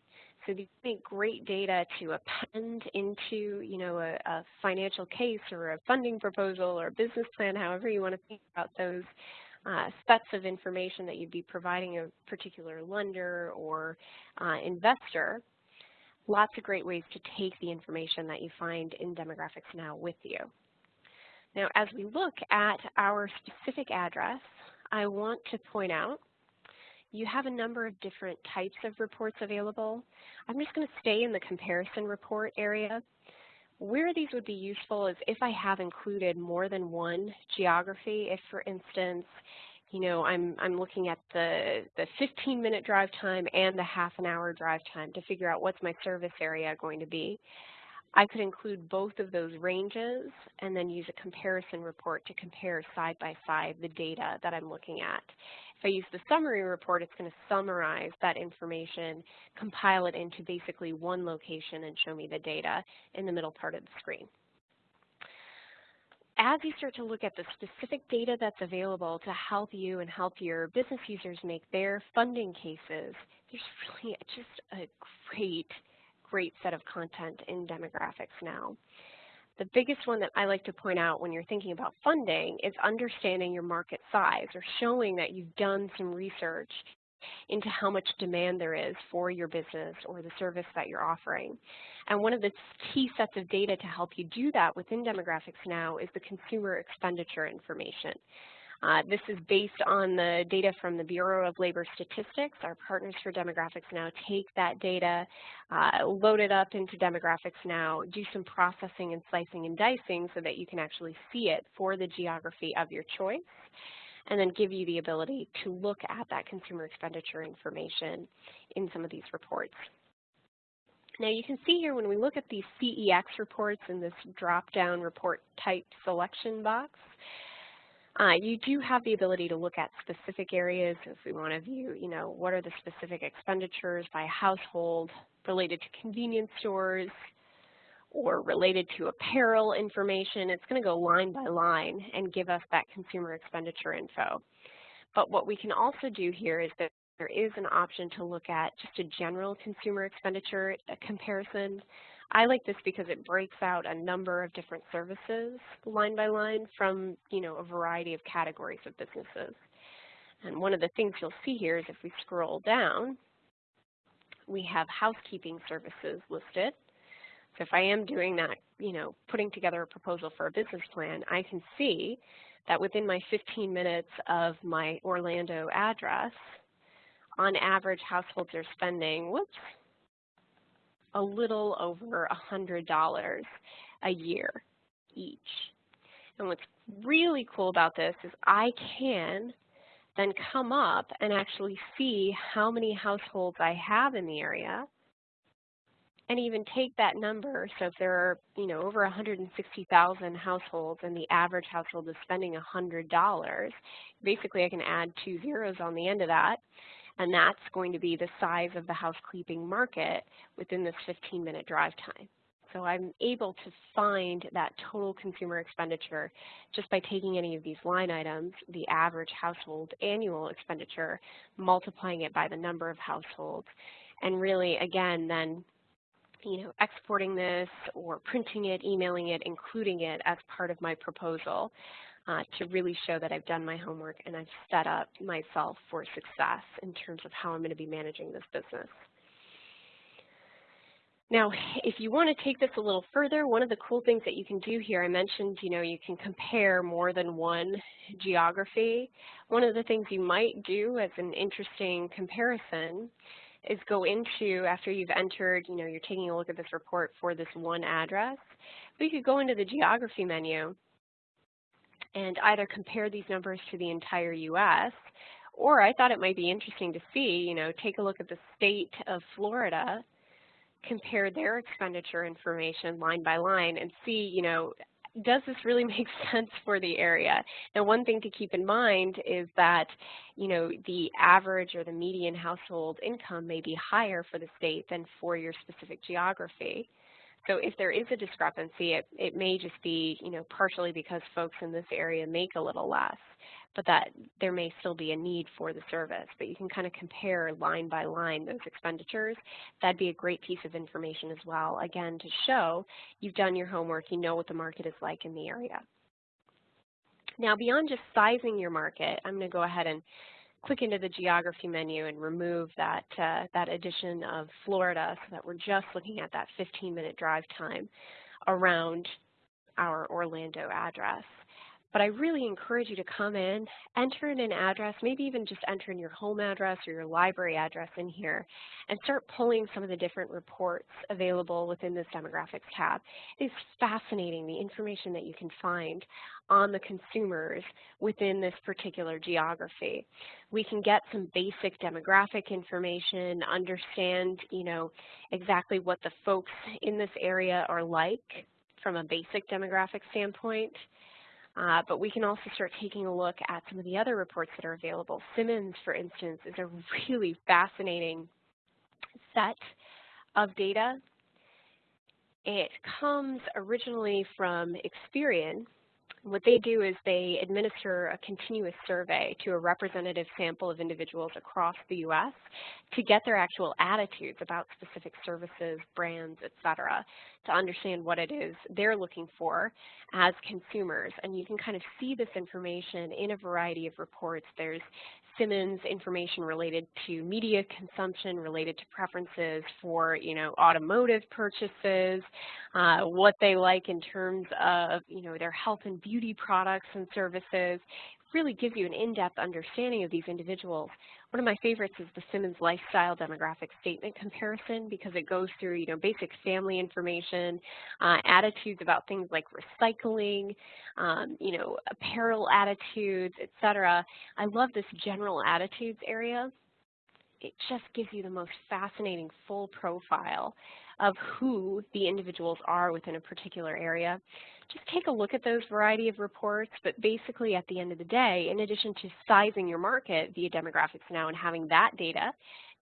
So these make great data to append into, you know, a, a, financial case or a funding proposal or a business plan, however you want to think about those uh, sets of information that you'd be providing a particular lender or uh, investor. Lots of great ways to take the information that you find in Demographics Now with you. Now, as we look at our specific address, I want to point out you have a number of different types of reports available. I'm just going to stay in the comparison report area. Where these would be useful is if I have included more than one geography. If, for instance, you know, I'm, I'm looking at the, the 15 minute drive time and the half an hour drive time to figure out what's my service area going to be. I could include both of those ranges and then use a comparison report to compare side by side the data that I'm looking at. If I use the summary report, it's going to summarize that information, compile it into basically one location and show me the data in the middle part of the screen. As you start to look at the specific data that's available to help you and help your business users make their funding cases, there's really just a great great set of content in demographics now. The biggest one that I like to point out when you're thinking about funding is understanding your market size or showing that you've done some research into how much demand there is for your business or the service that you're offering. And one of the key sets of data to help you do that within Demographics Now is the consumer expenditure information. Uh, this is based on the data from the Bureau of Labor Statistics. Our partners for Demographics Now take that data, uh, load it up into Demographics Now, do some processing and slicing and dicing so that you can actually see it for the geography of your choice, and then give you the ability to look at that consumer expenditure information in some of these reports. Now you can see here when we look at these CEX reports in this drop-down report type selection box, uh, you do have the ability to look at specific areas if we want to view, you know, what are the specific expenditures by household related to convenience stores or related to apparel information. It's going to go line by line and give us that consumer expenditure info. But what we can also do here is that there is an option to look at just a general consumer expenditure comparison I like this because it breaks out a number of different services line by line from, you know, a variety of categories of businesses. And one of the things you'll see here is if we scroll down, we have housekeeping services listed. So if I am doing that, you know, putting together a proposal for a business plan, I can see that within my 15 minutes of my Orlando address, on average, households are spending, whoops, a little over $100 a year each. And what's really cool about this is I can then come up and actually see how many households I have in the area and even take that number. So if there are, you know, over 160,000 households and the average household is spending $100, basically I can add two zeros on the end of that and that's going to be the size of the housekeeping market within this 15-minute drive time. So I'm able to find that total consumer expenditure just by taking any of these line items, the average household annual expenditure, multiplying it by the number of households, and really, again, then you know, exporting this or printing it, emailing it, including it as part of my proposal uh, to really show that I've done my homework and I've set up myself for success in terms of how I'm going to be managing this business. Now, if you want to take this a little further, one of the cool things that you can do here, I mentioned, you know, you can compare more than one geography. One of the things you might do as an interesting comparison is go into, after you've entered, you know, you're taking a look at this report for this one address, but you could go into the geography menu and either compare these numbers to the entire U.S., or I thought it might be interesting to see, you know, take a look at the state of Florida, compare their expenditure information line by line and see, you know, does this really make sense for the area? Now, one thing to keep in mind is that, you know, the average or the median household income may be higher for the state than for your specific geography. So if there is a discrepancy, it, it may just be, you know, partially because folks in this area make a little less, but that there may still be a need for the service. But you can kind of compare line by line those expenditures. That'd be a great piece of information as well, again, to show you've done your homework, you know what the market is like in the area. Now, beyond just sizing your market, I'm going to go ahead and click into the geography menu and remove that, uh, that addition of Florida so that we're just looking at that 15-minute drive time around our Orlando address. But I really encourage you to come in, enter in an address, maybe even just enter in your home address or your library address in here, and start pulling some of the different reports available within this demographics tab. It's fascinating the information that you can find on the consumers within this particular geography. We can get some basic demographic information, understand, you know, exactly what the folks in this area are like from a basic demographic standpoint. Uh, but we can also start taking a look at some of the other reports that are available. Simmons, for instance, is a really fascinating set of data. It comes originally from Experian, what they do is they administer a continuous survey to a representative sample of individuals across the U.S. to get their actual attitudes about specific services, brands, et cetera, to understand what it is they're looking for as consumers. And you can kind of see this information in a variety of reports. There's Simmons information related to media consumption, related to preferences for, you know, automotive purchases, uh, what they like in terms of, you know, their health and beauty products and services really gives you an in-depth understanding of these individuals. One of my favorites is the Simmons Lifestyle Demographic Statement Comparison because it goes through, you know, basic family information, uh, attitudes about things like recycling, um, you know, apparel attitudes, etc. I love this general attitudes area. It just gives you the most fascinating full profile of who the individuals are within a particular area. Just take a look at those variety of reports, but basically at the end of the day, in addition to sizing your market via Demographics Now and having that data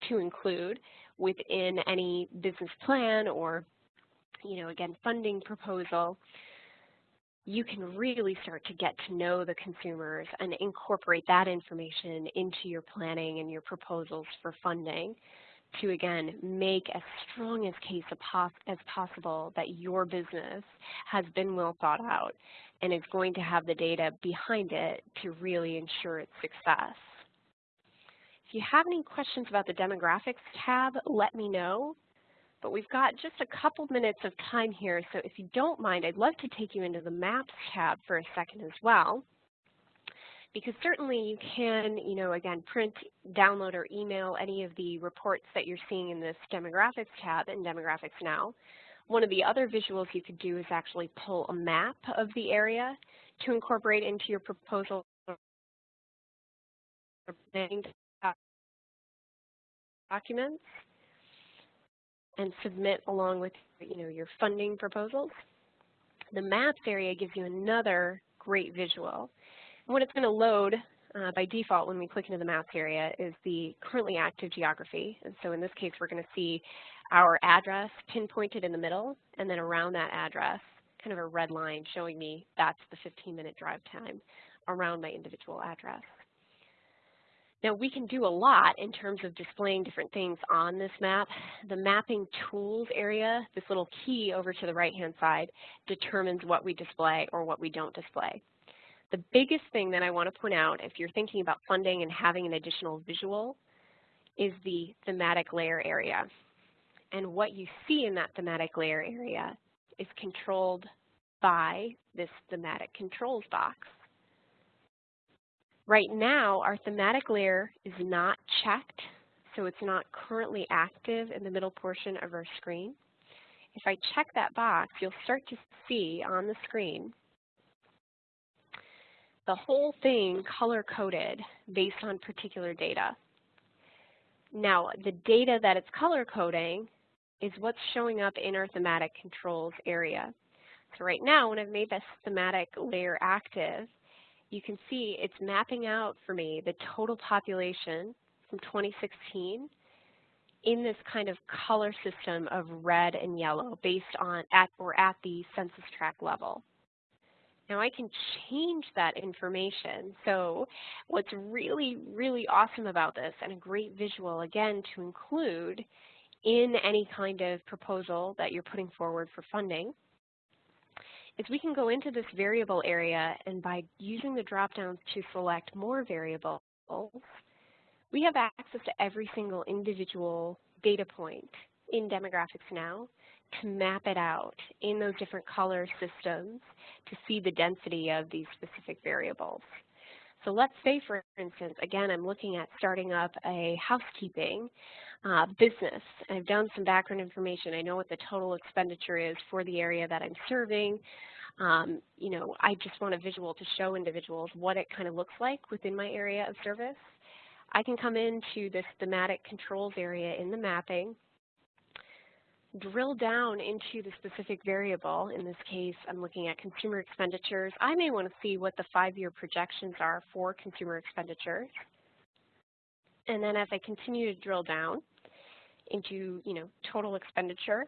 to include within any business plan or, you know, again, funding proposal, you can really start to get to know the consumers and incorporate that information into your planning and your proposals for funding to, again, make as strong as case as possible that your business has been well thought out and is going to have the data behind it to really ensure its success. If you have any questions about the demographics tab, let me know. But we've got just a couple minutes of time here, so if you don't mind, I'd love to take you into the Maps tab for a second as well because certainly you can, you know, again, print, download, or email any of the reports that you're seeing in this demographics tab in Demographics Now. One of the other visuals you could do is actually pull a map of the area to incorporate into your proposal documents and submit along with you know, your funding proposals. The maps area gives you another great visual. And what it's going to load uh, by default when we click into the maps area is the currently active geography. And so in this case, we're going to see our address pinpointed in the middle, and then around that address, kind of a red line showing me that's the 15-minute drive time around my individual address. Now we can do a lot in terms of displaying different things on this map. The mapping tools area, this little key over to the right-hand side, determines what we display or what we don't display. The biggest thing that I want to point out if you're thinking about funding and having an additional visual is the thematic layer area. And what you see in that thematic layer area is controlled by this thematic controls box. Right now, our thematic layer is not checked, so it's not currently active in the middle portion of our screen. If I check that box, you'll start to see on the screen the whole thing color-coded based on particular data. Now, the data that it's color-coding is what's showing up in our thematic controls area. So right now, when I've made this thematic layer active, you can see it's mapping out for me the total population from 2016 in this kind of color system of red and yellow based on at or at the census tract level. Now I can change that information. So what's really, really awesome about this and a great visual, again, to include in any kind of proposal that you're putting forward for funding, is we can go into this variable area and by using the drop-downs to select more variables, we have access to every single individual data point in Demographics Now to map it out in those different color systems to see the density of these specific variables. So let's say, for instance, again, I'm looking at starting up a housekeeping uh, business. I've done some background information. I know what the total expenditure is for the area that I'm serving. Um, you know, I just want a visual to show individuals what it kind of looks like within my area of service. I can come into this thematic controls area in the mapping, drill down into the specific variable. In this case, I'm looking at consumer expenditures. I may want to see what the five-year projections are for consumer expenditures. And then as I continue to drill down into, you know, total expenditure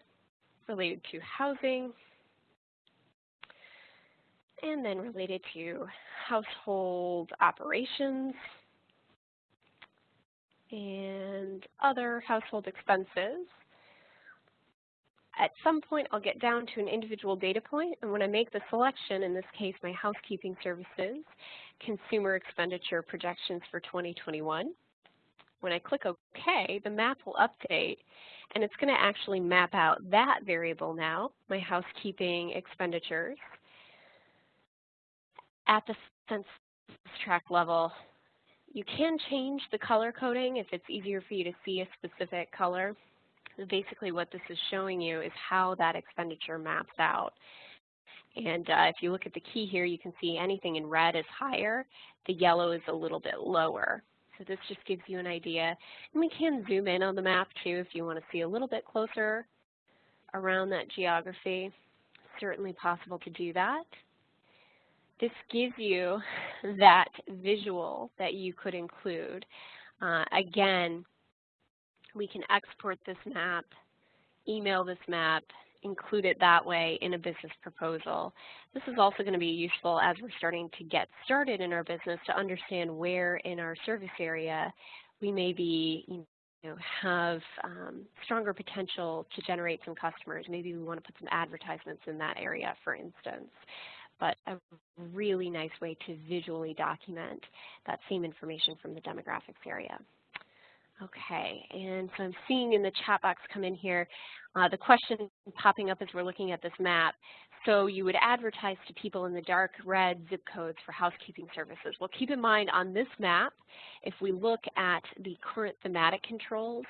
related to housing, and then related to household operations and other household expenses. At some point, I'll get down to an individual data point, and when I make the selection, in this case, my housekeeping services, consumer expenditure projections for 2021, when I click OK, the map will update, and it's going to actually map out that variable now, my housekeeping expenditures, at the census tract level. You can change the color coding if it's easier for you to see a specific color. Basically what this is showing you is how that expenditure maps out. And uh, if you look at the key here, you can see anything in red is higher, the yellow is a little bit lower. So this just gives you an idea. And we can zoom in on the map too if you want to see a little bit closer around that geography. Certainly possible to do that this gives you that visual that you could include. Uh, again, we can export this map, email this map, include it that way in a business proposal. This is also going to be useful as we're starting to get started in our business to understand where in our service area we may be you know, have um, stronger potential to generate some customers. Maybe we want to put some advertisements in that area, for instance but a really nice way to visually document that same information from the demographics area. Okay, and so I'm seeing in the chat box come in here uh, the question popping up as we're looking at this map. So you would advertise to people in the dark red zip codes for housekeeping services. Well, keep in mind on this map, if we look at the current thematic controls,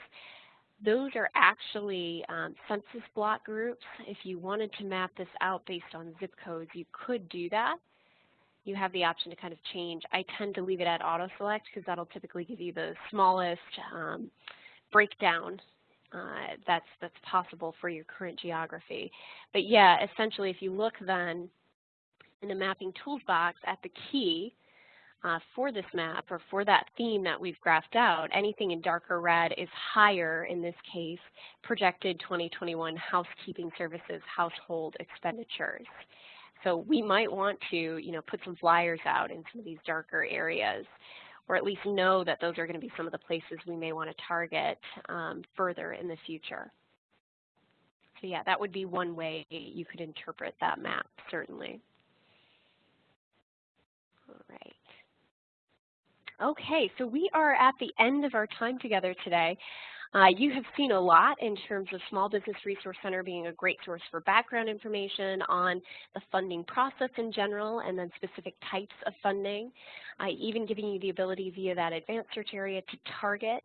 those are actually um, census block groups. If you wanted to map this out based on zip codes, you could do that. You have the option to kind of change. I tend to leave it at auto select because that'll typically give you the smallest um, breakdown uh, that's, that's possible for your current geography. But yeah, essentially if you look then in the mapping tools box at the key, uh, for this map or for that theme that we've graphed out, anything in darker red is higher, in this case, projected 2021 housekeeping services household expenditures. So we might want to, you know, put some flyers out in some of these darker areas or at least know that those are going to be some of the places we may want to target um, further in the future. So yeah, that would be one way you could interpret that map, certainly. All right. Okay, so we are at the end of our time together today. Uh, you have seen a lot in terms of Small Business Resource Center being a great source for background information on the funding process in general and then specific types of funding, uh, even giving you the ability via that advanced search area to target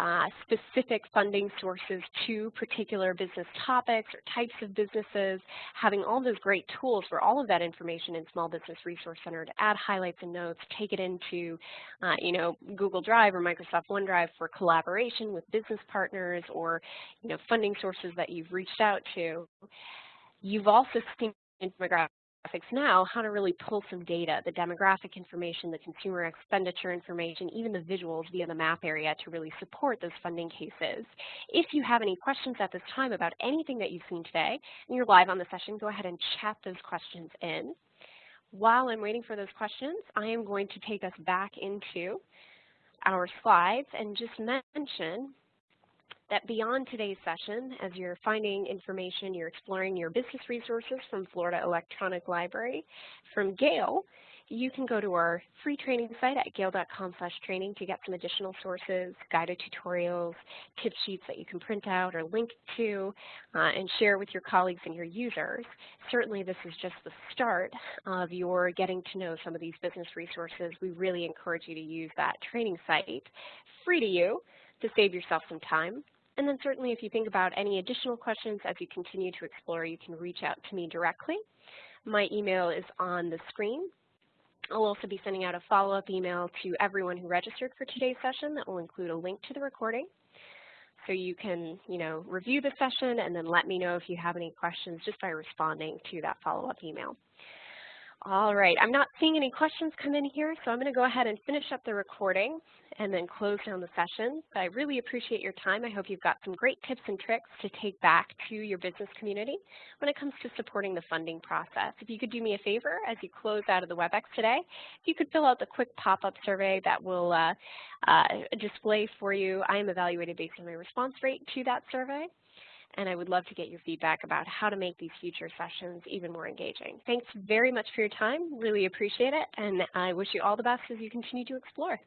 uh, specific funding sources to particular business topics or types of businesses, having all those great tools for all of that information in Small Business Resource Center to add highlights and notes, take it into, uh, you know, Google Drive or Microsoft OneDrive for collaboration with business partners or, you know, funding sources that you've reached out to. You've also seen demographics now how to really pull some data, the demographic information, the consumer expenditure information, even the visuals via the map area to really support those funding cases. If you have any questions at this time about anything that you've seen today and you're live on the session, go ahead and chat those questions in. While I'm waiting for those questions, I am going to take us back into our slides and just mention that beyond today's session, as you're finding information, you're exploring your business resources from Florida Electronic Library, from Gale, you can go to our free training site at gale.com slash training to get some additional sources, guided tutorials, tip sheets that you can print out or link to uh, and share with your colleagues and your users. Certainly this is just the start of your getting to know some of these business resources. We really encourage you to use that training site free to you to save yourself some time. And then certainly if you think about any additional questions as you continue to explore, you can reach out to me directly. My email is on the screen. I'll also be sending out a follow-up email to everyone who registered for today's session that will include a link to the recording. So you can, you know, review the session and then let me know if you have any questions just by responding to that follow-up email. All right, I'm not seeing any questions come in here, so I'm going to go ahead and finish up the recording and then close down the session. But I really appreciate your time. I hope you've got some great tips and tricks to take back to your business community when it comes to supporting the funding process. If you could do me a favor as you close out of the WebEx today, if you could fill out the quick pop-up survey that will uh, uh, display for you. I am evaluated based on my response rate to that survey and I would love to get your feedback about how to make these future sessions even more engaging. Thanks very much for your time. Really appreciate it, and I wish you all the best as you continue to explore.